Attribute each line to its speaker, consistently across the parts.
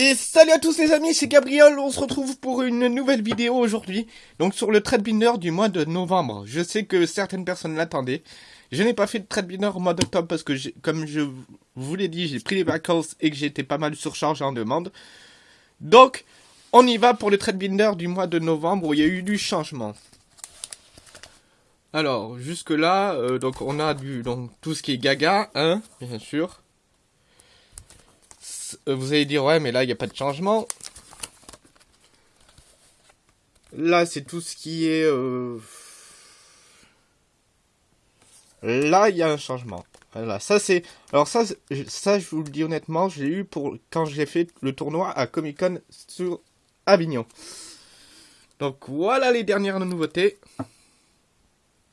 Speaker 1: Et salut à tous les amis, c'est Gabriel, on se retrouve pour une nouvelle vidéo aujourd'hui, donc sur le trade binder du mois de novembre. Je sais que certaines personnes l'attendaient. Je n'ai pas fait de trade binder au mois d'octobre parce que, comme je vous l'ai dit, j'ai pris les vacances et que j'étais pas mal surchargé en demande. Donc, on y va pour le trade binder du mois de novembre où il y a eu du changement. Alors, jusque là, euh, donc on a du donc tout ce qui est gaga, hein, bien sûr. Euh, vous allez dire, ouais, mais là, il n'y a pas de changement. Là, c'est tout ce qui est... Euh, là, il y a un changement. Voilà, ça c'est... Alors ça, je vous le dis honnêtement, je l'ai eu pour quand j'ai fait le tournoi à Comic Con sur Avignon. Donc voilà les dernières nouveautés.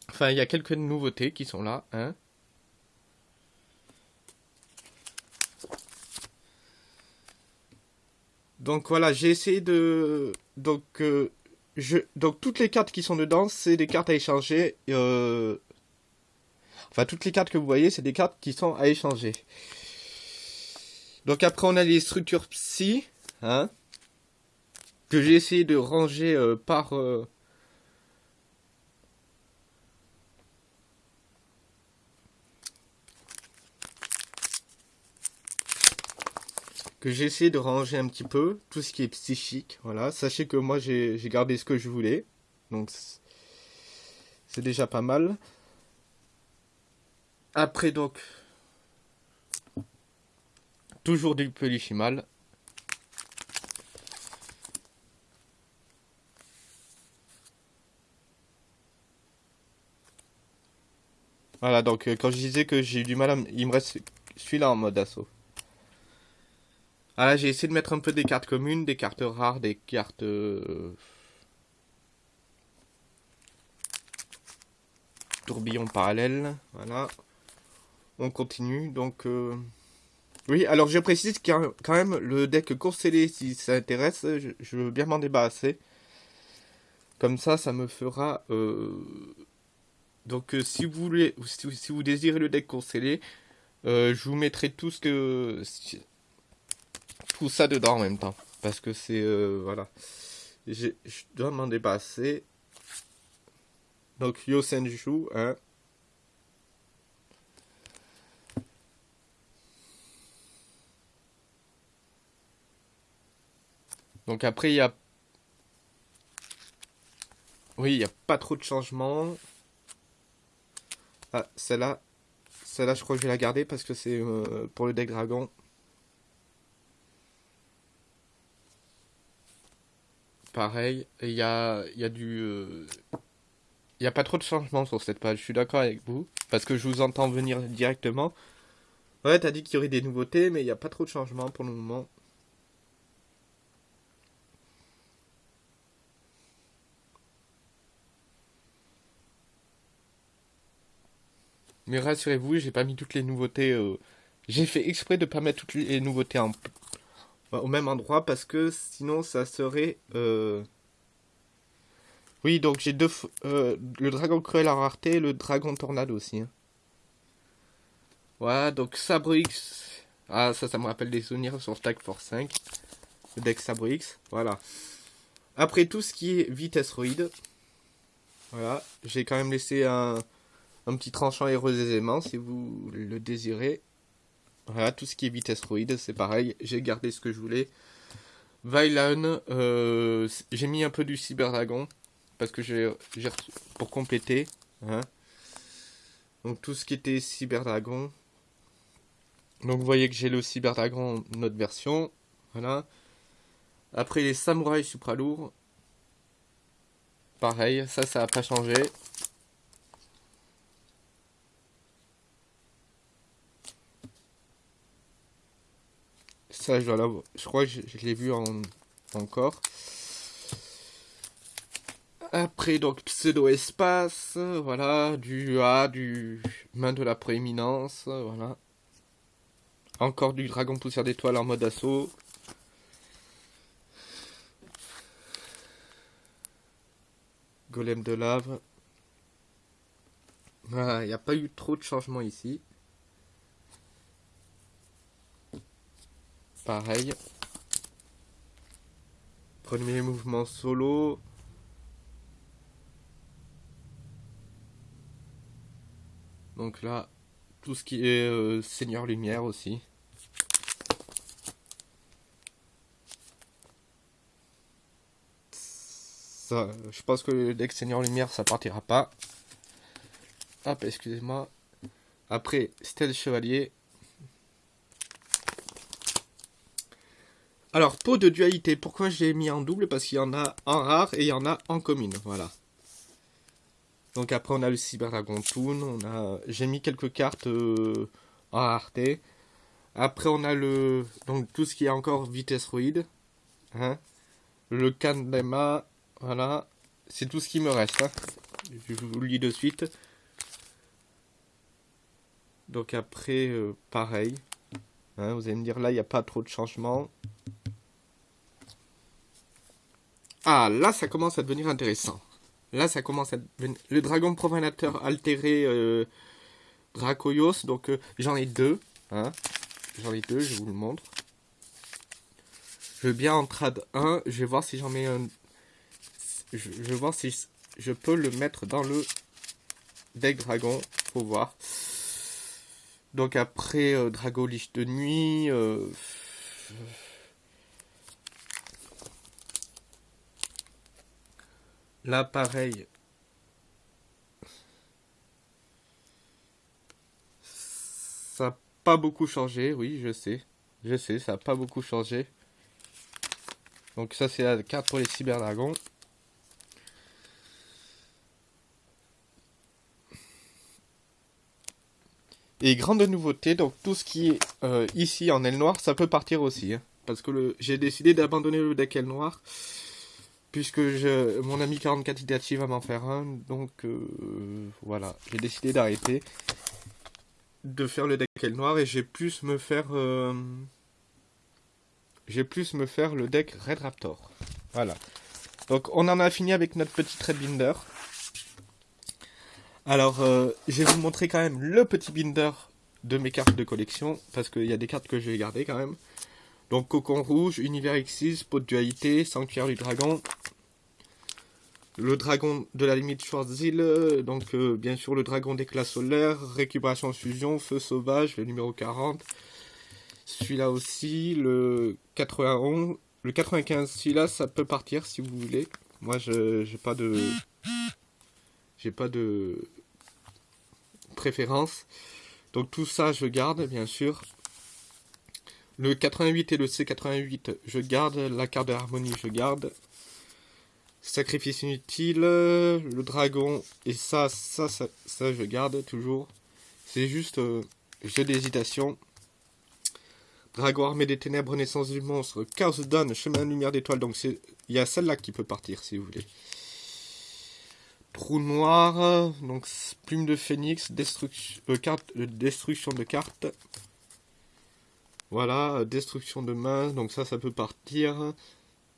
Speaker 1: Enfin, il y a quelques nouveautés qui sont là. Hein. Donc voilà, j'ai essayé de... Donc, euh, je... Donc toutes les cartes qui sont dedans, c'est des cartes à échanger. Euh, enfin, toutes les cartes que vous voyez, c'est des cartes qui sont à échanger. Donc après, on a les structures psy, hein, que j'ai essayé de ranger euh, par... j'ai essayé de ranger un petit peu tout ce qui est psychique. Voilà, sachez que moi j'ai gardé ce que je voulais, donc c'est déjà pas mal. Après donc, toujours du polychimal. Voilà, donc euh, quand je disais que j'ai eu du mal, à il me reste celui-là en mode assaut. Ah j'ai essayé de mettre un peu des cartes communes, des cartes rares, des cartes... Euh, tourbillon parallèle, voilà. On continue, donc... Euh, oui, alors je précise qu'il y a quand même le deck Courcellé, si ça intéresse, je, veux bien m'en débarrasser. Comme ça, ça me fera... Euh, donc si vous voulez, si, vous désirez le deck Courcellé, je vous mettrai tout ce que tout ça dedans en même temps. Parce que c'est... Euh, voilà. Je dois m'en dépasser. Donc Yosenju, hein. Donc après, il y a... Oui, il n'y a pas trop de changements. Ah, celle-là, celle-là, je crois que je vais la garder parce que c'est euh, pour le deck dragon. Pareil. Il y a, y a du... Euh, n'y a pas trop de changements sur cette page, je suis d'accord avec vous. Parce que je vous entends venir directement. Ouais, t'as dit qu'il y aurait des nouveautés, mais il n'y a pas trop de changements pour le moment. Mais rassurez-vous, j'ai pas mis toutes les nouveautés. Euh, j'ai fait exprès de pas mettre toutes les nouveautés en, au même endroit parce que sinon ça serait... Euh, oui, donc j'ai deux... Euh, le dragon cruel à rareté et le dragon tornade aussi. Hein. Voilà, donc Sabrix. Ah, ça, ça me rappelle des souvenirs sur Stack Force 5. Le deck Sabrix. Voilà. Après tout ce qui est vitesse roïde. Voilà. J'ai quand même laissé un, un petit tranchant héros aisément si vous le désirez. Voilà, tout ce qui est vitesse roïde, c'est pareil. J'ai gardé ce que je voulais. Vailan, euh, j'ai mis un peu du Cyberdragon. Parce que j'ai pour compléter. Hein. Donc tout ce qui était Cyberdragon. Donc vous voyez que j'ai le Cyberdragon notre version. Voilà. Après les samouraïs supra lourds. Pareil, ça, ça n'a pas changé. Ça, je crois que je, l'ai vu en, encore. Après, donc, pseudo-espace, voilà, du A, du main de la prééminence, voilà. Encore du dragon poussière d'étoile en mode assaut. Golem de lave. Voilà, il n'y a pas eu trop de changements ici. Pareil. Premier mouvement solo. Donc là, tout ce qui est euh, Seigneur Lumière aussi. Je pense que le deck Seigneur Lumière, ça partira pas. Hop, excusez-moi. Après, Stèle Chevalier. Alors, pot de dualité. Pourquoi j'ai mis en double? Parce qu'il y en a en rare et il y en a en commune. Voilà. Donc après, on a le Cyber Dragon Toon. On. J'ai mis quelques cartes euh, en rareté. Après, on a le... Donc, tout ce qui est encore vitesse Hein le Kandema. Voilà. C'est tout ce qui me reste. Hein. Je vous le lis de suite. Donc après, euh, pareil. Hein, vous allez me dire, là, il n'y a pas trop de changements. Ah, là, ça commence à devenir intéressant. Là, ça commence à devenir... Le dragon profanateur altéré euh, Dracoyos. Donc, euh, j'en ai deux. Hein. J'en ai deux, je vous le montre. Je vais bien en trad 1. Je vais voir si j'en mets un... Je, vais voir si je peux le mettre dans le deck dragon. Faut voir. Donc après, euh, Dragolich de nuit... Là, pareil. Ça n'a pas beaucoup changé, oui, je sais. Je sais, ça n'a pas beaucoup changé. Donc ça, c'est la carte pour les cyberdragons. Et grande nouveauté, donc tout ce qui est euh, ici en aile noire, ça peut partir aussi. Hein. parce que j'ai décidé d'abandonner le deck aile noire puisque mon ami 44 Itachi va m'en faire un, donc euh, voilà, j'ai décidé d'arrêter de faire le deck noir et j'ai plus me faire euh, j'ai plus me faire le deck Red Raptor. Voilà. Donc on en a fini avec notre petit Red Binder. Alors euh, je vais vous montrer quand même le petit binder de mes cartes de collection parce qu'il y a des cartes que je vais garder quand même. Donc Cocon Rouge, Univers X6, Pot de Dualité, Sanctuaire du Dragon, le Dragon de la limite Schwarzil, donc euh, bien sûr le Dragon d'éclat solaire, Récupération Fusion, Feu Sauvage, le numéro 40. Celui-là aussi, le 91, le 95, celui-là ça peut partir si vous voulez. Moi je j'ai pas de... J'ai pas de préférence. Donc tout ça je garde bien sûr. Le 88 et le C88, je garde. La carte de harmonie, je garde. Sacrifice inutile. Le dragon. Et ça, ça, ça, ça je garde toujours. C'est juste euh, jeu d'hésitation. Dragon armé des ténèbres, naissance du monstre. Chaos donne, chemin de lumière d'étoile. Donc il y a celle-là qui peut partir si vous voulez. Trou noir, donc plume de phénix, destruction, euh, euh, destruction de cartes. Voilà, destruction de main, donc ça, ça peut partir.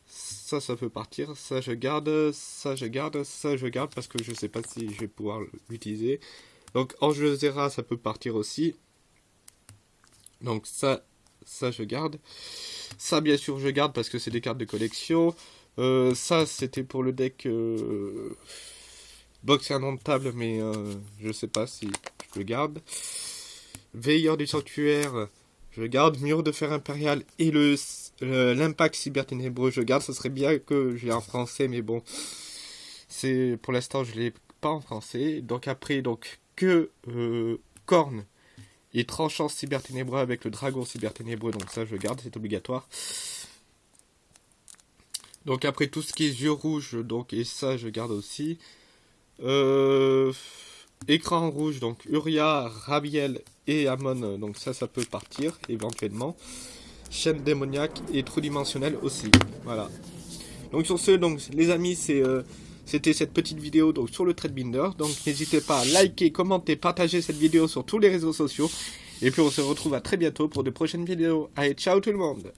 Speaker 1: Ça, ça peut partir. Ça, je garde. Ça, je garde. Ça, je garde parce que je sais pas si je vais pouvoir l'utiliser. Donc, Ange Zera, ça peut partir aussi. Donc, ça, ça, je garde. Ça, bien sûr, je garde parce que c'est des cartes de collection. Euh, ça, c'était pour le deck euh, box table mais euh, je sais pas si je le garde. Veilleur du sanctuaire, je garde Mur de fer impérial et le l'impact cyberténébreux, je garde. Ce serait bien que j'ai en français, mais bon, c'est pour l'instant je l'ai pas en français. Donc après, donc que euh, corne et tranchant cyberténébreux avec le dragon cyberténébreux. Donc ça, je garde, c'est obligatoire. Donc après tout ce qui est yeux rouges, donc et ça, je garde aussi. Euh, écran rouge, donc Uria, Rabiel et Amon, donc ça, ça peut partir éventuellement. Chaîne démoniaque et trou dimensionnel aussi. Voilà. Donc sur ce, donc les amis, c'est euh, c'était cette petite vidéo donc sur le Binder. Donc n'hésitez pas à liker, commenter, partager cette vidéo sur tous les réseaux sociaux. Et puis on se retrouve à très bientôt pour de prochaines vidéos. Allez, ciao tout le monde